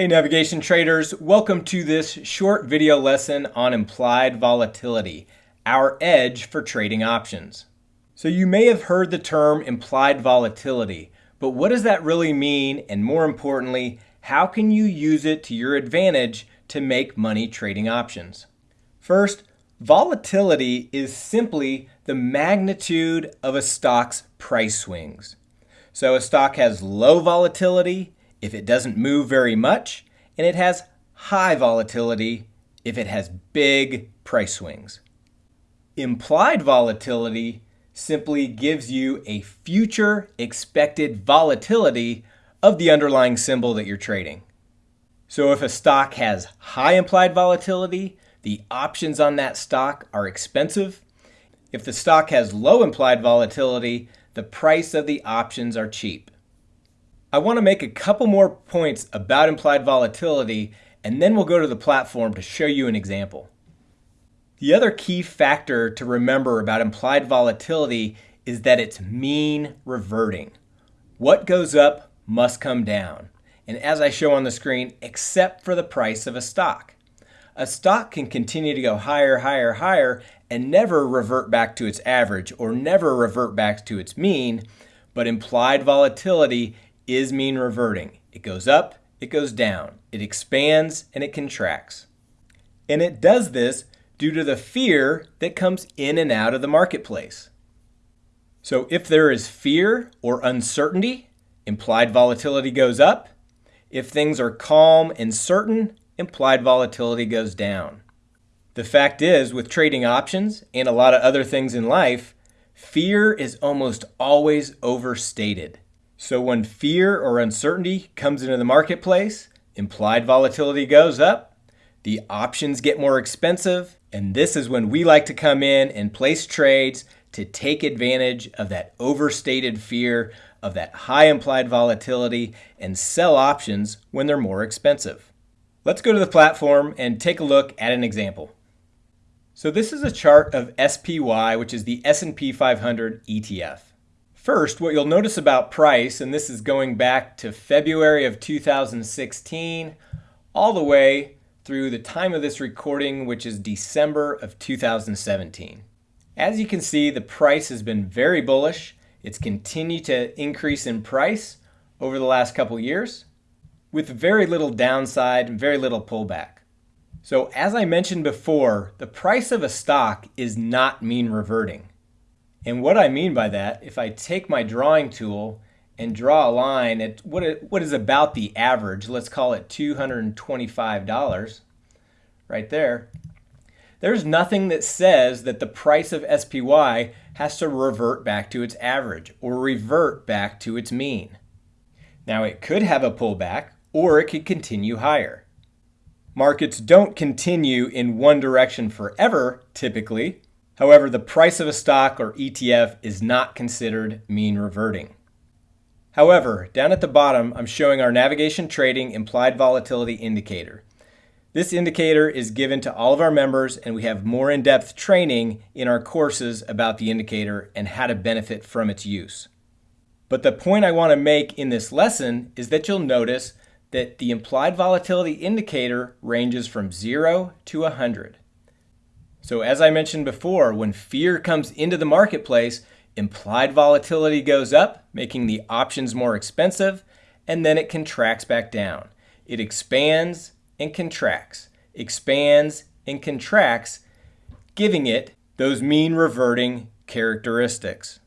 Hey navigation traders, welcome to this short video lesson on implied volatility, our edge for trading options. So you may have heard the term implied volatility, but what does that really mean? And more importantly, how can you use it to your advantage to make money trading options? First, volatility is simply the magnitude of a stock's price swings. So a stock has low volatility if it doesn't move very much, and it has high volatility if it has big price swings. Implied volatility simply gives you a future expected volatility of the underlying symbol that you're trading. So if a stock has high implied volatility, the options on that stock are expensive. If the stock has low implied volatility, the price of the options are cheap. I want to make a couple more points about implied volatility, and then we'll go to the platform to show you an example. The other key factor to remember about implied volatility is that it's mean reverting. What goes up must come down, and as I show on the screen, except for the price of a stock. A stock can continue to go higher, higher, higher, and never revert back to its average or never revert back to its mean, but implied volatility is mean reverting. It goes up, it goes down, it expands, and it contracts. And it does this due to the fear that comes in and out of the marketplace. So if there is fear or uncertainty, implied volatility goes up. If things are calm and certain, implied volatility goes down. The fact is, with trading options and a lot of other things in life, fear is almost always overstated. So when fear or uncertainty comes into the marketplace, implied volatility goes up, the options get more expensive, and this is when we like to come in and place trades to take advantage of that overstated fear of that high implied volatility and sell options when they're more expensive. Let's go to the platform and take a look at an example. So this is a chart of SPY, which is the S&P 500 ETF. First, what you'll notice about price, and this is going back to February of 2016, all the way through the time of this recording, which is December of 2017. As you can see, the price has been very bullish. It's continued to increase in price over the last couple years with very little downside and very little pullback. So as I mentioned before, the price of a stock is not mean reverting. And what I mean by that, if I take my drawing tool and draw a line at what, it, what is about the average, let's call it $225 right there, there's nothing that says that the price of SPY has to revert back to its average or revert back to its mean. Now it could have a pullback or it could continue higher. Markets don't continue in one direction forever, typically. However, the price of a stock or ETF is not considered mean reverting. However, down at the bottom, I'm showing our navigation trading implied volatility indicator. This indicator is given to all of our members and we have more in-depth training in our courses about the indicator and how to benefit from its use. But the point I want to make in this lesson is that you'll notice that the implied volatility indicator ranges from 0 to 100. So as I mentioned before, when fear comes into the marketplace, implied volatility goes up, making the options more expensive, and then it contracts back down. It expands and contracts, expands and contracts, giving it those mean reverting characteristics.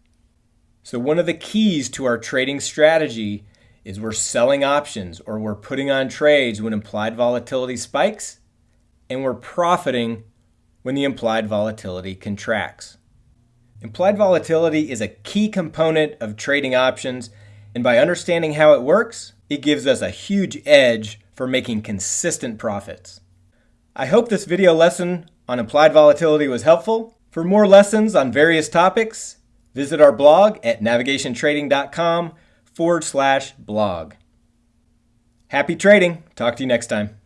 So one of the keys to our trading strategy is we're selling options or we're putting on trades when implied volatility spikes and we're profiting when the implied volatility contracts. Implied volatility is a key component of trading options, and by understanding how it works, it gives us a huge edge for making consistent profits. I hope this video lesson on implied volatility was helpful. For more lessons on various topics, visit our blog at navigationtrading.com forward slash blog. Happy trading. Talk to you next time.